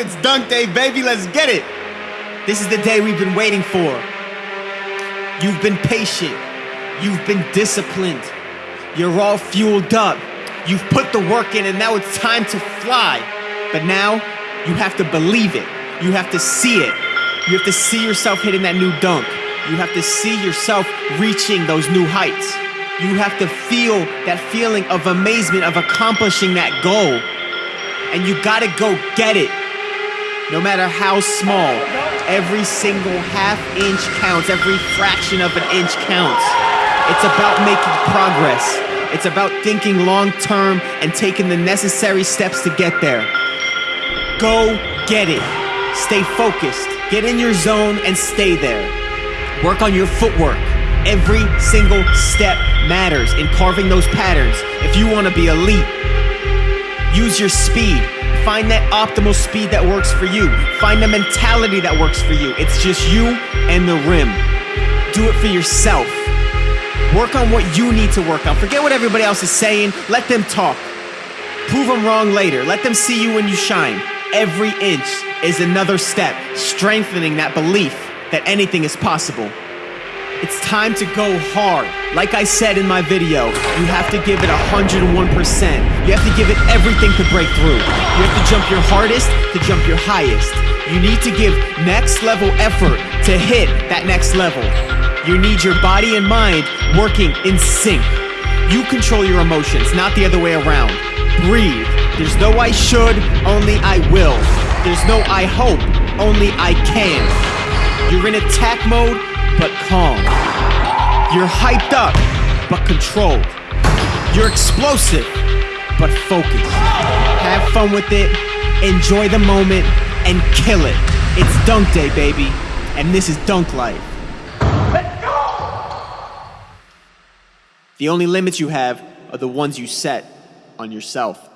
it's dunk day, baby. Let's get it. This is the day we've been waiting for. You've been patient. You've been disciplined. You're all fueled up. You've put the work in, and now it's time to fly. But now, you have to believe it. You have to see it. You have to see yourself hitting that new dunk. You have to see yourself reaching those new heights. You have to feel that feeling of amazement of accomplishing that goal. And you gotta go get it. No matter how small, every single half inch counts, every fraction of an inch counts. It's about making progress. It's about thinking long term and taking the necessary steps to get there. Go get it. Stay focused. Get in your zone and stay there. Work on your footwork. Every single step matters in carving those patterns if you want to be elite. Use your speed. Find that optimal speed that works for you. Find the mentality that works for you. It's just you and the rim. Do it for yourself. Work on what you need to work on. Forget what everybody else is saying. Let them talk. Prove them wrong later. Let them see you when you shine. Every inch is another step, strengthening that belief that anything is possible. It's time to go hard. Like I said in my video, you have to give it 101%. You have to give it everything to break through. You have to jump your hardest to jump your highest. You need to give next level effort to hit that next level. You need your body and mind working in sync. You control your emotions, not the other way around. Breathe. There's no I should, only I will. There's no I hope, only I can. You're in attack mode, but calm. You're hyped up, but controlled. You're explosive, but focused. Have fun with it, enjoy the moment, and kill it. It's dunk day, baby, and this is dunk life. Let's go! The only limits you have are the ones you set on yourself.